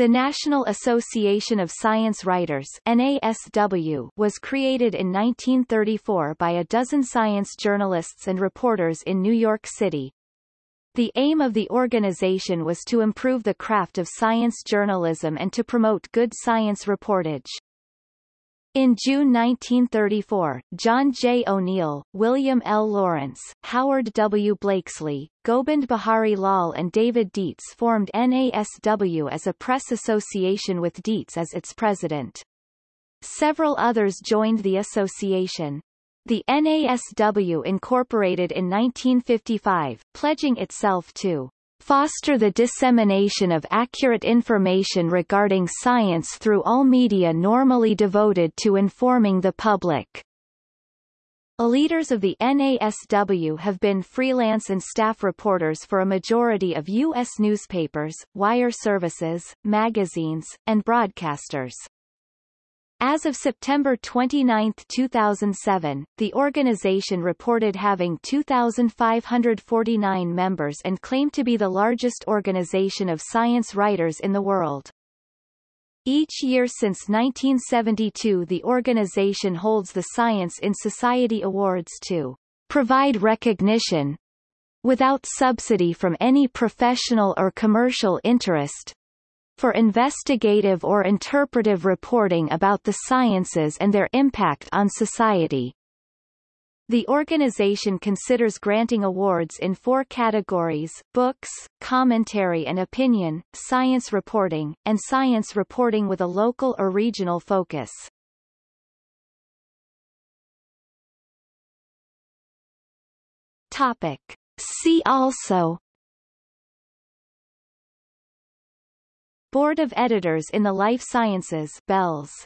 The National Association of Science Writers NASW was created in 1934 by a dozen science journalists and reporters in New York City. The aim of the organization was to improve the craft of science journalism and to promote good science reportage. In June 1934, John J. O'Neill, William L. Laurence, Howard W. Blakeslee, Gobind Behari Lal and David Dietz formed NASW as a press association with Dietz as its president. Several others joined the association. The NASW incorporated in 1955, pledging itself to foster the dissemination of accurate information regarding science through all media normally devoted to informing the public. Leaders of the NASW have been freelance and staff reporters for a majority of U.S. newspapers, wire services, magazines, and broadcasters. As of September 29, 2007, the organization reported having 2,549 members and claimed to be the largest organization of science writers in the world. Each year since 1972 the organization holds the Science in Society Awards to provide recognition without subsidy from any professional or commercial interest for investigative or interpretive reporting about the sciences and their impact on society. The organization considers granting awards in four categories, books, commentary and opinion, science reporting, and science reporting with a local or regional focus. Topic. See also Board of Editors in the Life Sciences BELS